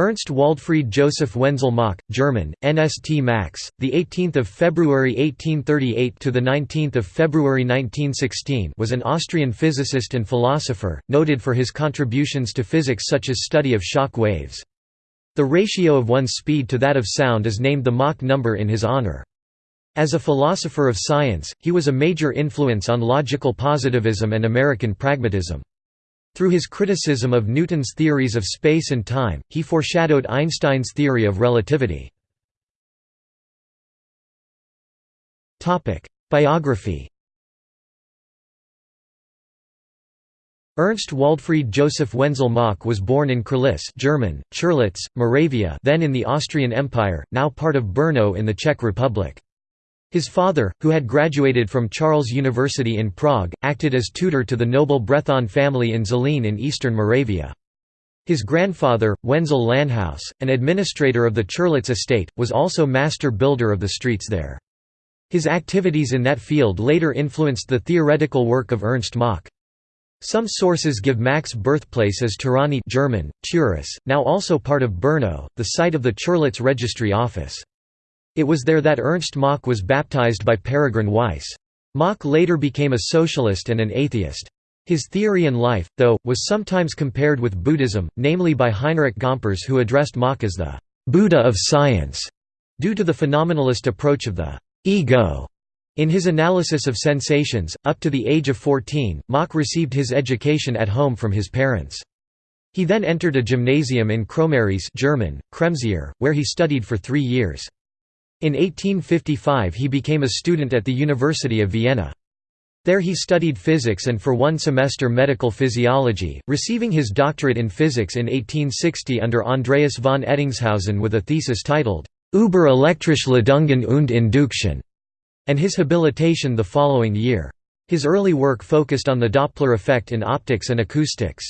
Ernst Waldfried Joseph Wenzel Mach, German, NST Max, the 18th of February 1838 to the 19th of February 1916, was an Austrian physicist and philosopher, noted for his contributions to physics such as study of shock waves. The ratio of one's speed to that of sound is named the Mach number in his honor. As a philosopher of science, he was a major influence on logical positivism and American pragmatism. Through his criticism of Newton's theories of space and time, he foreshadowed Einstein's theory of relativity. Biography Ernst Waldfried Joseph Wenzel Mach was born in Chrlice German, Chirlitz, Moravia then in the Austrian Empire, now part of Brno in the Czech Republic. His father, who had graduated from Charles University in Prague, acted as tutor to the noble Brethon family in Zlín in eastern Moravia. His grandfather, Wenzel Landhaus, an administrator of the Chirlitz estate, was also master builder of the streets there. His activities in that field later influenced the theoretical work of Ernst Mach. Some sources give Mach's birthplace as Tuřany German, Turas, now also part of Brno, the site of the Chirlitz registry office. It was there that Ernst Mach was baptized by Peregrine Weiss. Mach later became a socialist and an atheist. His theory and life, though, was sometimes compared with Buddhism, namely by Heinrich Gomperz who addressed Mach as the «Buddha of science», due to the phenomenalist approach of the «ego». In his analysis of sensations, up to the age of 14, Mach received his education at home from his parents. He then entered a gymnasium in Kroměříž German, Kremsier, where he studied for three years. In 1855 he became a student at the University of Vienna. There he studied physics and for one semester medical physiology, receiving his doctorate in physics in 1860 under Andreas von Ettingshausen with a thesis titled, Über elektrische Ladungen und Induktion, and his habilitation the following year. His early work focused on the Doppler effect in optics and acoustics.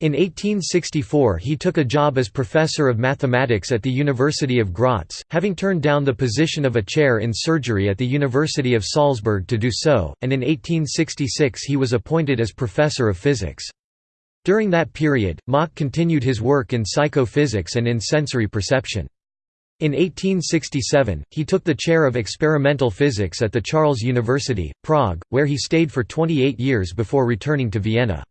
In 1864 he took a job as professor of mathematics at the University of Graz, having turned down the position of a chair in surgery at the University of Salzburg to do so, and in 1866 he was appointed as professor of physics. During that period, Mach continued his work in psychophysics and in sensory perception. In 1867, he took the chair of experimental physics at the Charles University, Prague, where he stayed for 28 years before returning to Vienna.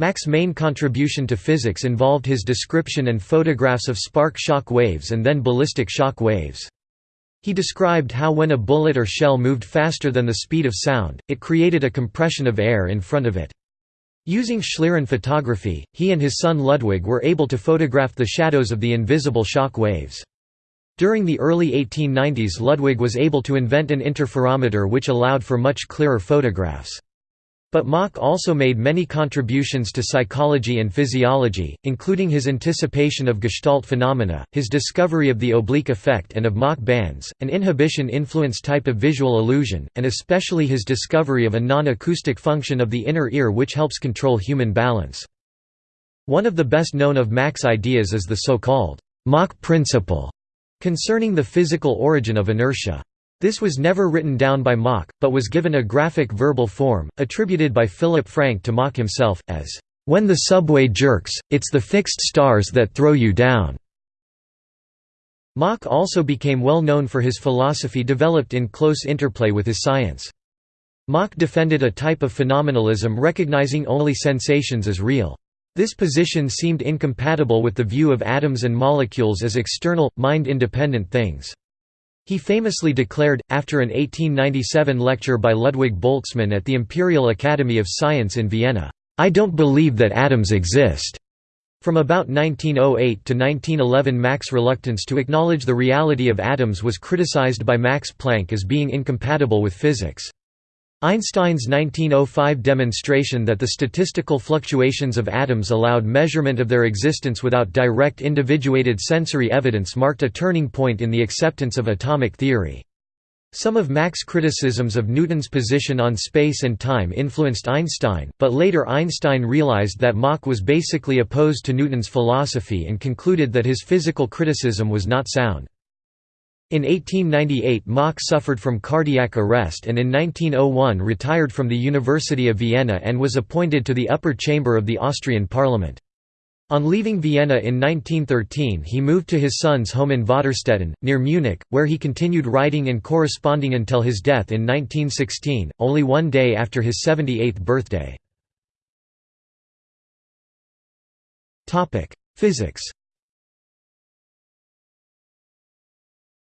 Mach's main contribution to physics involved his description and photographs of spark shock waves and then ballistic shock waves. He described how when a bullet or shell moved faster than the speed of sound, it created a compression of air in front of it. Using Schlieren photography, he and his son Ludwig were able to photograph the shadows of the invisible shock waves. During the early 1890s Ludwig was able to invent an interferometer which allowed for much clearer photographs. But Mach also made many contributions to psychology and physiology, including his anticipation of Gestalt phenomena, his discovery of the oblique effect and of Mach bands, an inhibition-influence type of visual illusion, and especially his discovery of a non-acoustic function of the inner ear which helps control human balance. One of the best known of Mach's ideas is the so-called Mach principle, concerning the physical origin of inertia. This was never written down by Mach, but was given a graphic verbal form, attributed by Philip Frank to Mach himself, as, "...when the subway jerks, it's the fixed stars that throw you down." Mach also became well known for his philosophy developed in close interplay with his science. Mach defended a type of phenomenalism recognizing only sensations as real. This position seemed incompatible with the view of atoms and molecules as external, mind-independent things. He famously declared, after an 1897 lecture by Ludwig Boltzmann at the Imperial Academy of Science in Vienna, "'I don't believe that atoms exist." From about 1908 to 1911 Mach's reluctance to acknowledge the reality of atoms was criticized by Max Planck as being incompatible with physics. Einstein's 1905 demonstration that the statistical fluctuations of atoms allowed measurement of their existence without direct individuated sensory evidence marked a turning point in the acceptance of atomic theory. Some of Mach's criticisms of Newton's position on space and time influenced Einstein, but later Einstein realized that Mach was basically opposed to Newton's philosophy and concluded that his physical criticism was not sound. In 1898 Mach suffered from cardiac arrest and in 1901 retired from the University of Vienna and was appointed to the upper chamber of the Austrian parliament. On leaving Vienna in 1913 he moved to his son's home in Vaterstetten, near Munich, where he continued writing and corresponding until his death in 1916, only one day after his 78th birthday. Physics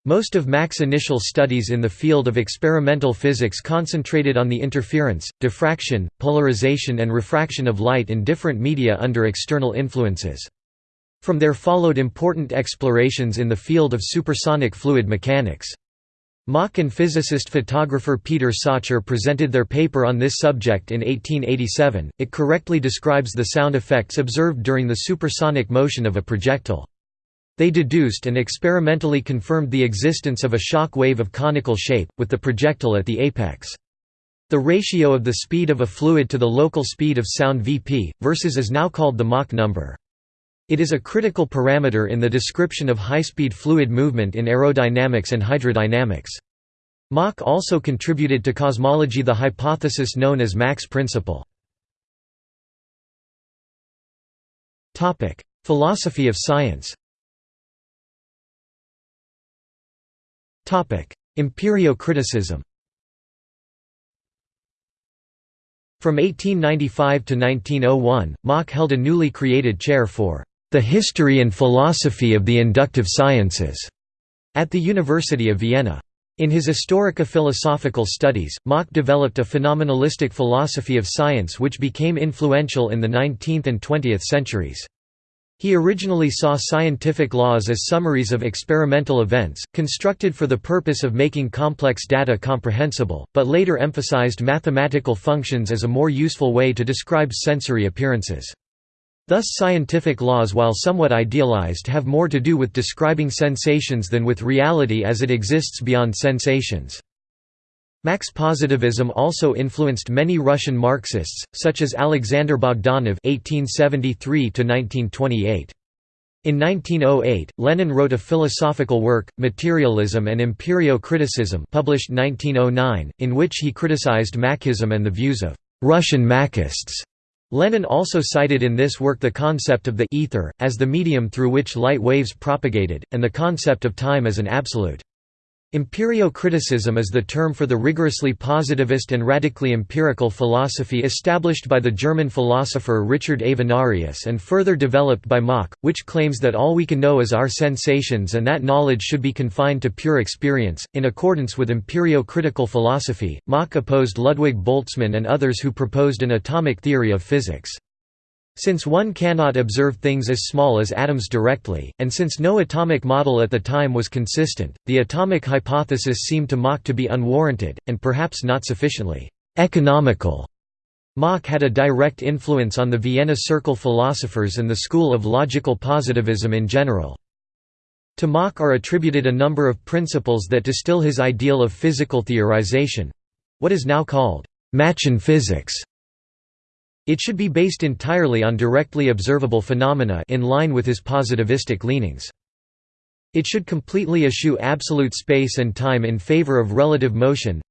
Most of Mach's initial studies in the field of experimental physics concentrated on the interference, diffraction, polarization and refraction of light in different media under external influences. From there followed important explorations in the field of supersonic fluid mechanics. Mach and physicist-photographer Peter Salcher presented their paper on this subject in 1887. It correctly describes the sound effects observed during the supersonic motion of a projectile. They deduced and experimentally confirmed the existence of a shock wave of conical shape, with the projectile at the apex. The ratio of the speed of a fluid to the local speed of sound Vp, versus is now called the Mach number. It is a critical parameter in the description of high-speed fluid movement in aerodynamics and hydrodynamics. Mach also contributed to cosmology the hypothesis known as Mach's principle. Philosophy of science Empirio-criticism From 1895 to 1901, Mach held a newly created chair for the history and philosophy of the inductive sciences at the University of Vienna. In his Historica Philosophical Studies, Mach developed a phenomenalistic philosophy of science which became influential in the 19th and 20th centuries. He originally saw scientific laws as summaries of experimental events, constructed for the purpose of making complex data comprehensible, but later emphasized mathematical functions as a more useful way to describe sensory appearances. Thus scientific laws while somewhat idealized have more to do with describing sensations than with reality as it exists beyond sensations. Mach's positivism also influenced many Russian Marxists, such as Alexander Bogdanov (1873–1928). In 1908, Lenin wrote a philosophical work, Materialism and Empirio-Criticism published 1909, in which he criticized Machism and the views of «Russian Machists». Lenin also cited in this work the concept of the ether, as the medium through which light waves propagated, and the concept of time as an absolute. Empirio-criticism is the term for the rigorously positivist and radically empirical philosophy established by the German philosopher Richard Avenarius and further developed by Mach, which claims that all we can know is our sensations and that knowledge should be confined to pure experience. In accordance with empirio-critical philosophy, Mach opposed Ludwig Boltzmann and others who proposed an atomic theory of physics. Since one cannot observe things as small as atoms directly, and since no atomic model at the time was consistent, the atomic hypothesis seemed to Mach to be unwarranted, and perhaps not sufficiently economical. Mach had a direct influence on the Vienna Circle philosophers and the school of logical positivism in general. To Mach are attributed a number of principles that distill his ideal of physical theorization—what is now called Machian physics. It should be based entirely on directly observable phenomena in line with his positivistic leanings. It should completely eschew absolute space and time in favor of relative motion.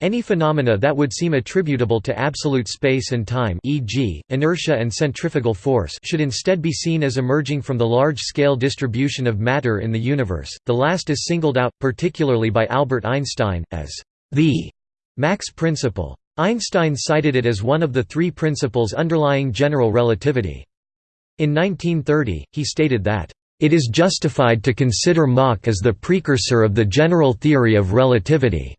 Any phenomena that would seem attributable to absolute space and time e.g., inertia and centrifugal force should instead be seen as emerging from the large-scale distribution of matter in the universe. The last is singled out, particularly by Albert Einstein, as the Mach's principle. Einstein cited it as one of the three principles underlying general relativity. In 1930, he stated that, "...it is justified to consider Mach as the precursor of the general theory of relativity."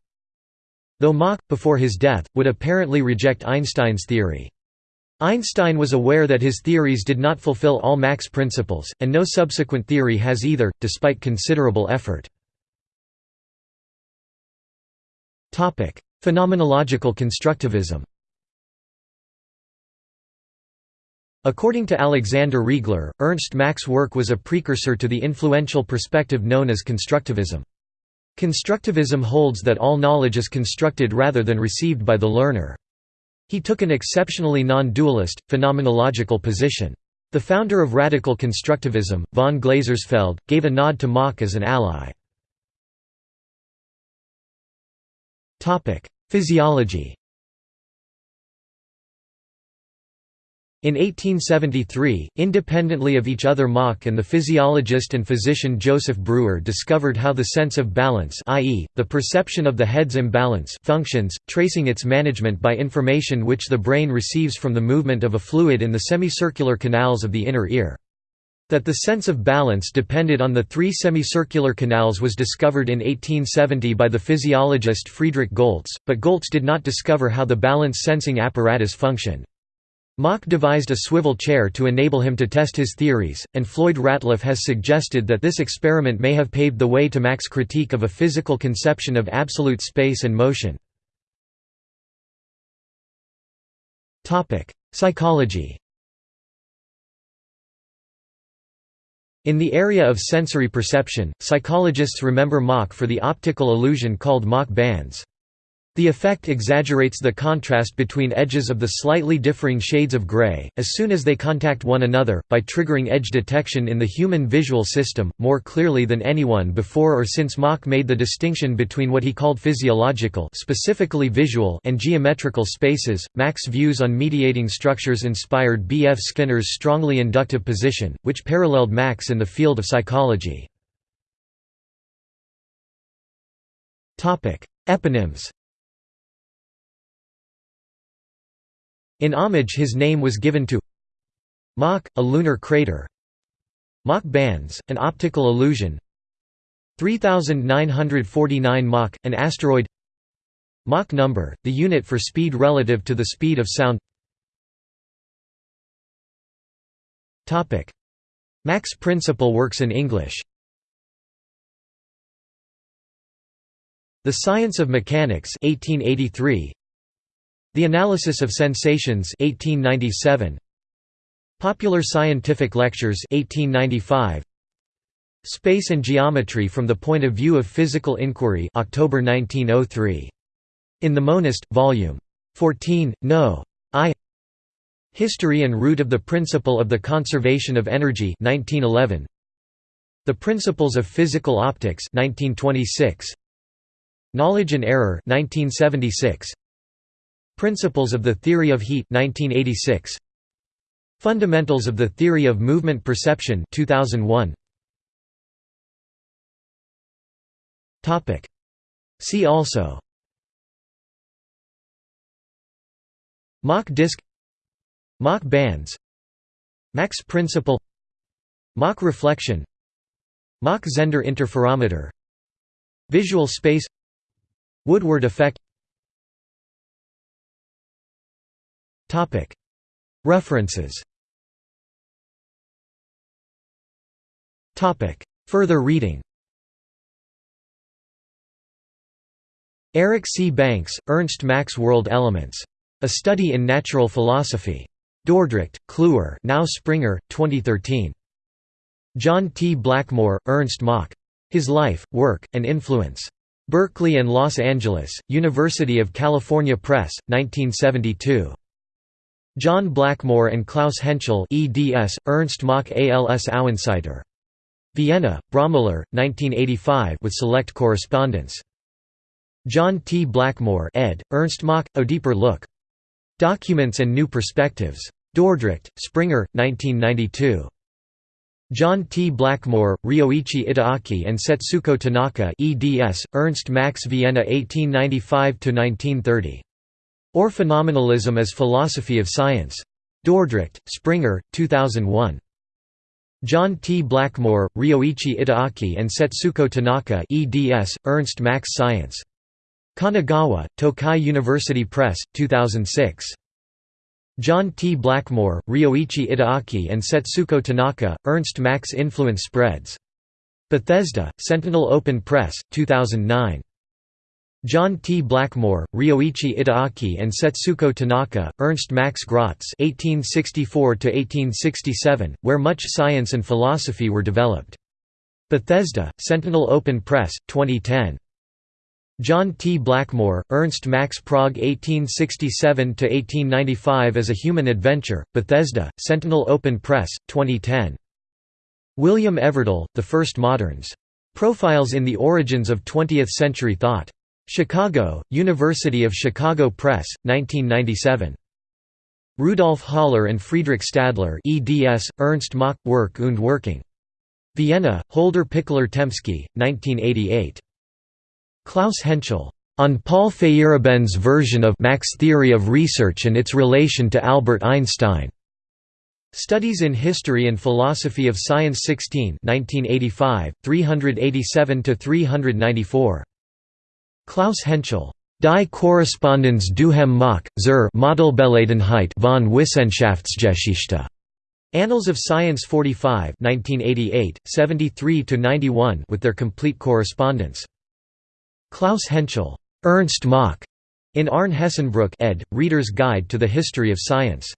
Though Mach, before his death, would apparently reject Einstein's theory. Einstein was aware that his theories did not fulfill all Mach's principles, and no subsequent theory has either, despite considerable effort. Phenomenological constructivism According to Alexander Riegler, Ernst Mach's work was a precursor to the influential perspective known as constructivism. Constructivism holds that all knowledge is constructed rather than received by the learner. He took an exceptionally non-dualist, phenomenological position. The founder of radical constructivism, von Glasersfeld, gave a nod to Mach as an ally. Physiology In 1873, independently of each other Mach and the physiologist and physician Joseph Breuer discovered how the sense of balance i.e., the perception of the head's imbalance functions, tracing its management by information which the brain receives from the movement of a fluid in the semicircular canals of the inner ear. That the sense of balance depended on the three semicircular canals was discovered in 1870 by the physiologist Friedrich Goltz, but Goltz did not discover how the balance sensing apparatus functioned. Mach devised a swivel chair to enable him to test his theories, and Floyd Ratliff has suggested that this experiment may have paved the way to Mach's critique of a physical conception of absolute space and motion. Psychology In the area of sensory perception, psychologists remember Mach for the optical illusion called Mach bands. The effect exaggerates the contrast between edges of the slightly differing shades of gray, as soon as they contact one another, by triggering edge detection in the human visual system, more clearly than anyone before or since Mach made the distinction between what he called physiological specifically visual and geometrical spaces. Mach's views on mediating structures inspired B. F. Skinner's strongly inductive position, which paralleled Mach's in the field of psychology. Eponyms In homage his name was given to Mach, a lunar crater. Mach bands, an optical illusion. 3949 Mach, an asteroid. Mach number, the unit for speed relative to the speed of sound. Mach's principle works in English. The Science of Mechanics 1883 the Analysis of Sensations 1897 Popular Scientific Lectures 1895 Space and Geometry from the Point of View of Physical Inquiry October 1903 In the Monist volume 14 no. I. History and Root of the Principle of the Conservation of Energy 1911 The Principles of Physical Optics 1926 Knowledge and Error 1976 Principles of the Theory of Heat 1986 Fundamentals of the Theory of Movement Perception 2001 Topic. See also. Mach disk. Mach bands. Mach's principle. Mach reflection. Mach-Zehnder interferometer. Visual space. Woodward effect References Further reading Eric C. Banks, Ernst Mach's World Elements. A Study in Natural Philosophy. Dordrecht, Kluwer now Springer, 2013. John T. Blackmore, Ernst Mach. His Life, Work, and Influence. Berkeley and Los Angeles, University of California Press, 1972. John Blackmore and Klaus Hentschel eds, Ernst Mach als Außenseiter. Vienna, Braumüller, 1985 with select correspondence. John T. Blackmore ed., Ernst Mach, A Deeper Look. Documents and New Perspectives. Dordrecht, Springer, 1992. John T. Blackmore, Ryoichi Itagaki and Setsuko Tanaka eds, Ernst Mach's Vienna 1895–1930. Or Phenomenalism as Philosophy of Science. Dordrecht, Springer, 2001. John T. Blackmore, Ryoichi Itagaki and Setsuko Tanaka eds, Ernst Mach's Science. Kanagawa, Tokai University Press, 2006. John T. Blackmore, Ryoichi Itagaki and Setsuko Tanaka, Ernst Mach's Influence Spreads. Bethesda, Sentinel Open Press, 2009. John T. Blackmore, Ryoichi Itagaki and Setsuko Tanaka, Ernst Mach's Graz (1864–1867), where much science and philosophy were developed. Bethesda, Sentinel Open Press, 2010. John T. Blackmore, Ernst Mach's Prague 1867–1895 as a Human Adventure, Bethesda, Sentinel Open Press, 2010. William Everdell, The First Moderns. Profiles in the Origins of Twentieth-Century Thought. Chicago, University of Chicago Press, 1997. Rudolf Haller and Friedrich Stadler eds, Ernst Mach, Work und Working. Vienna, Holder Pichler Tempsky, 1988. Klaus Hentschel. On Paul Feyerabend's version of Mach's theory of research and its relation to Albert Einstein. Studies in History and Philosophy of Science 16 1985, 387–394. Klaus Hentschel. Die Korrespondenz duhem Mach, zur Modellbeladenheit von Wissenschaftsgeschichte. Annals of Science 45 1988, 73–91 with their complete correspondence. Klaus Hentschel. Ernst Mach. In Arne Hessenbruch ed., Reader's Guide to the History of Science.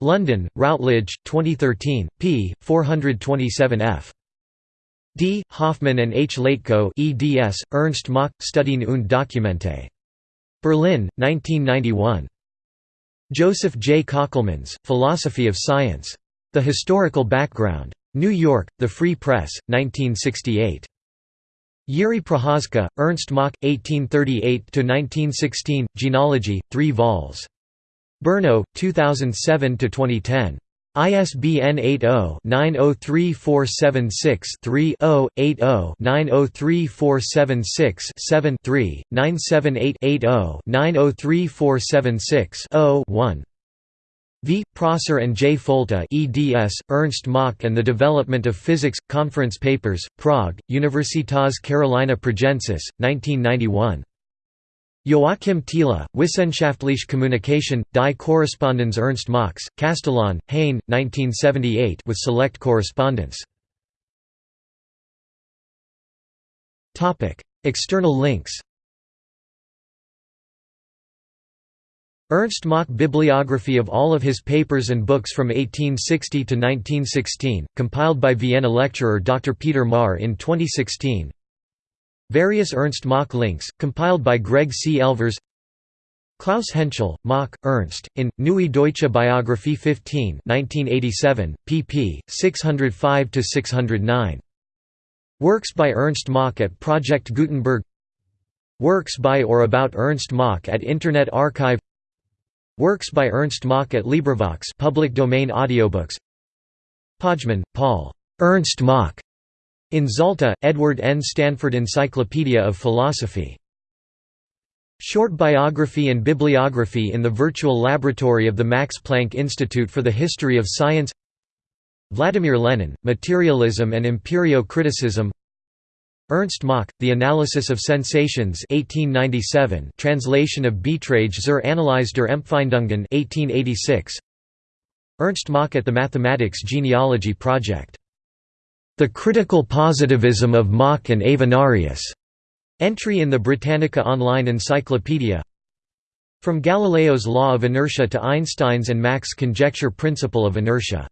London, Routledge, 2013, p. 427 f. D. Hoffmann and H. Leitko eds, Ernst Mach, Studien und Dokumente. Berlin, 1991. Joseph J. Kockelmans, Philosophy of Science. The Historical Background. New York, The Free Press, 1968. Yuri Procházka, Ernst Mach, 1838–1916, Genealogy, 3 vols. Brno, 2007–2010. ISBN 80-903476-3-0, 80-903476-7-3, 978-80-903476-0-1. V. Prosser and J. Folta eds, Ernst Mach and the Development of Physics, Conference Papers, Prague, Universitas Carolina Pragensis, 1991. Joachim Thiele, Wissenschaftliche Kommunikation, die Korrespondenz Ernst Machs, Kastellaun, Hain, 1978 with select correspondence. External links Ernst Mach bibliography of all of his papers and books from 1860 to 1916, compiled by Vienna lecturer Dr. Peter Mahr in 2016 Various Ernst Mach links, compiled by Greg C. Elvers Klaus Hentschel, Mach, Ernst, in, Neue Deutsche Biographie 15 1987, pp. 605–609. Works by Ernst Mach at Project Gutenberg Works by or about Ernst Mach at Internet Archive Works by Ernst Mach at LibriVox public domain audiobooks Pojman, Paul. Ernst Mach. In Zalta, Edward N. Stanford Encyclopedia of Philosophy. Short biography and bibliography in the virtual laboratory of the Max Planck Institute for the History of Science Vladimir Lenin, Materialism and Empirio-Criticism Ernst Mach, The Analysis of Sensations 1897 translation of Beiträge zur Analyse der Empfindungen 1886 Ernst Mach at the Mathematics Genealogy Project. The Critical Positivism of Mach and Avenarius. Entry in the Britannica Online Encyclopedia From Galileo's law of inertia to Einstein's and Mach's conjecture principle of inertia